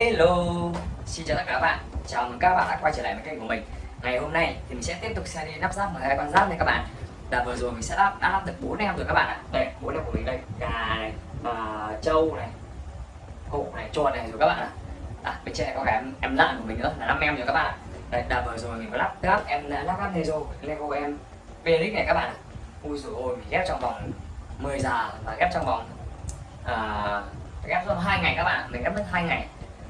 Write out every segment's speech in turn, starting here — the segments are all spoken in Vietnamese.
Hello, xin chào tất cả các bạn. Chào mừng các bạn đã quay trở lại với kênh của mình. Ngày hôm nay thì mình sẽ tiếp tục xe đi lắp ráp 12 con giáp này các bạn. Đợt vừa rồi mình sẽ lắp, đã lắp được 4 em rồi các bạn ạ. Đây, 4 em của mình đây. Gà này, uh, trâu này, cụ này, chuột này rồi các bạn ạ. À, Bên trên này có cả em, em lợn của mình nữa là 5 em rồi các bạn ạ. Đây, đợt vừa rồi mình có lắp lắp em lắp ráp Lego, Lego em Felix này các bạn ạ. Ui dồi ôi, mình ghép trong vòng 10 giờ và ghép trong vòng à, ghép trong hai ngày các bạn Mình ghép mất hai ngày.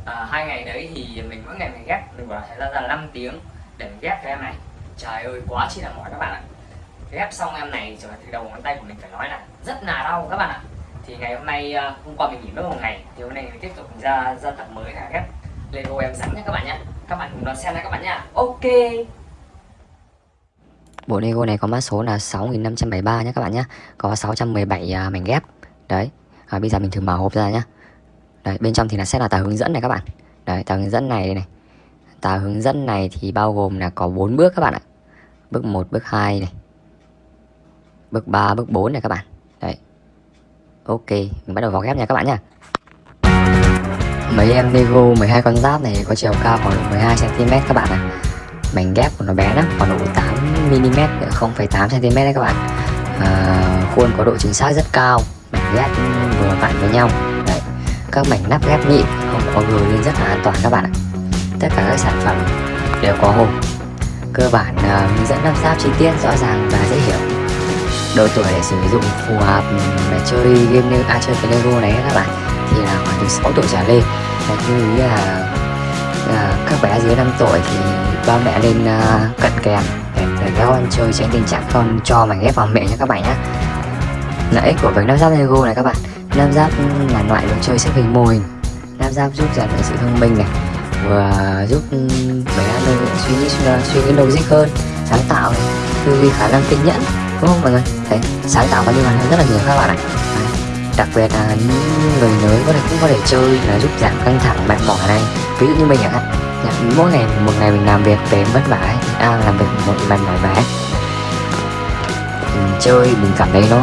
À, hai ngày đấy thì mình mỗi ngày mình ghép mình bảo là ra là 5 tiếng để mình ghép cái em này. Trời ơi quá chi là mỏi các bạn ạ. Ghép xong em này rồi từ đầu ngón tay của mình phải nói là rất là đau các bạn ạ. Thì ngày hôm nay à, hôm qua mình nghỉ mất một ngày thì hôm nay mình tiếp tục mình ra ra tập mới là ghép lego em rắn nhé các bạn nhé các bạn cùng đón xem nha các bạn nhá. Ok. Bộ Lego này có mã số là 6573 nhé các bạn nhé Có 617 uh, à, mảnh ghép. Đấy. À, Bây giờ mình thử mở hộp ra nhé Đấy, bên trong thì là sẽ là tờ hướng dẫn này các bạn. Đấy, tờ hướng dẫn này đây này. Tờ hướng dẫn này thì bao gồm là có 4 bước các bạn ạ. Bước 1, bước 2 này. Bước 3, bước 4 này các bạn. Đấy. Ok, mình bắt đầu vào ghép nha các bạn nha Mấy em Lego 12 con giáp này có chiều cao khoảng 12cm các bạn ạ. Mảnh ghép của nó bé lắm, khoảng độ 8mm, 0,8cm đấy các bạn. À, Khuôn có độ chính xác rất cao Mảnh ghép vừa vặn với nhau. Đấy. các mảnh nắp ghép nhịn không có gửi nên rất là an toàn các bạn ạ. Tất cả các sản phẩm đều có hộp. Cơ bản uh, hướng dẫn lắp ráp chi tiết rõ ràng và dễ hiểu. Độ tuổi để sử dụng phù hợp ừ, để chơi game như à, chơi cái Lego này các bạn thì là khoảng từ 6 tuổi trở lên. Và lưu ý là là các bé dưới 5 tuổi thì ba mẹ lên uh, cận kèm để, để các con chơi tránh tình trạng con cho mảnh ghép vào mẹ nha các bạn nhé lợi ích của việc lắp ráp Lego này các bạn lắp ráp là loại đồ chơi xếp hình mô hình lắp ráp giúp rèn luyện sự thông minh này Vừa giúp bé suy nghĩ à, suy nghĩ logic hơn Sáng tạo Tư duy khả năng kiên nhẫn Đúng không mọi người? Đấy, sáng tạo và liên hoàn rất là nhiều các bạn ạ. Đặc biệt là những người lớn có thể cũng có thể chơi là giúp giảm căng thẳng mệt mỏi này. Ví dụ như mình chẳng dạ, Mỗi ngày một ngày mình làm việc về vất vả à, làm việc một lần mỏi vả mình chơi mình cảm thấy nó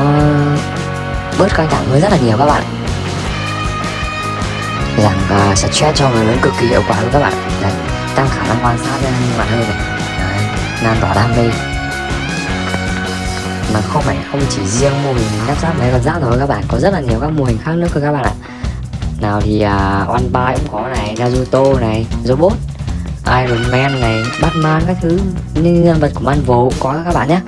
bớt căng thẳng hơn rất là nhiều các bạn. Giảm uh, stress cho người lớn cực kỳ hiệu quả luôn các bạn. Đấy, tăng khả năng quan sát ra bạn hơn này. Đấy, lan tỏa đam mê. Mà không phải không chỉ riêng mô hình lắp ráp máy con giáp thôi các bạn có rất là nhiều các mô hình khác nữa cơ các bạn ạ nào thì à, uh, One Pie cũng có này Naruto này Robot Iron Man này Batman các thứ như nhân vật của Marvel cũng có các bạn nhé.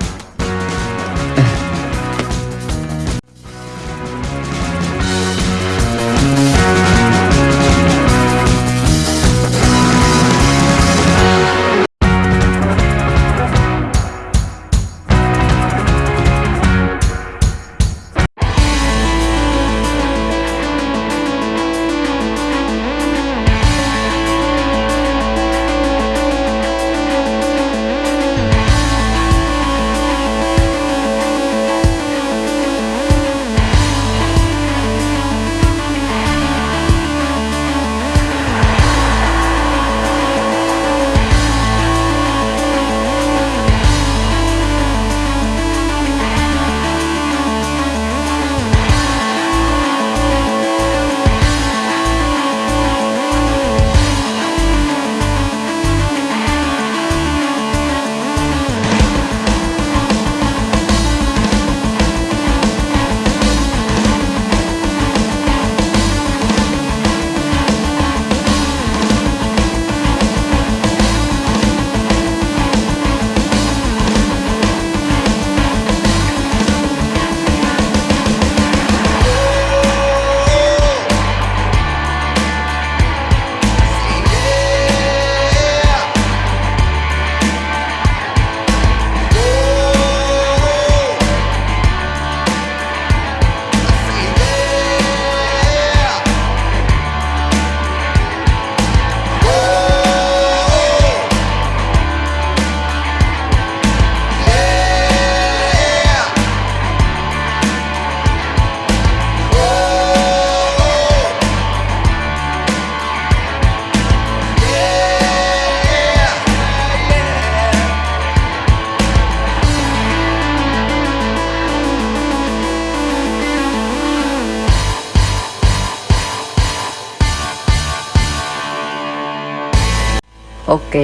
Ok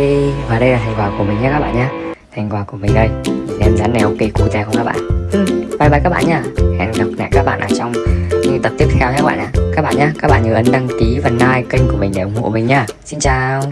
và đây là thành quả của mình nhé các bạn nhé Thành quả của mình đây. Em rắn này ok cute không các bạn? Ừ, Bye bye các bạn nhá Hẹn gặp lại các bạn ở trong những tập tiếp theo nhé các bạn nhé Các bạn nhé Các bạn nhớ ấn đăng ký và like kênh của mình để ủng hộ mình nhá Xin chào.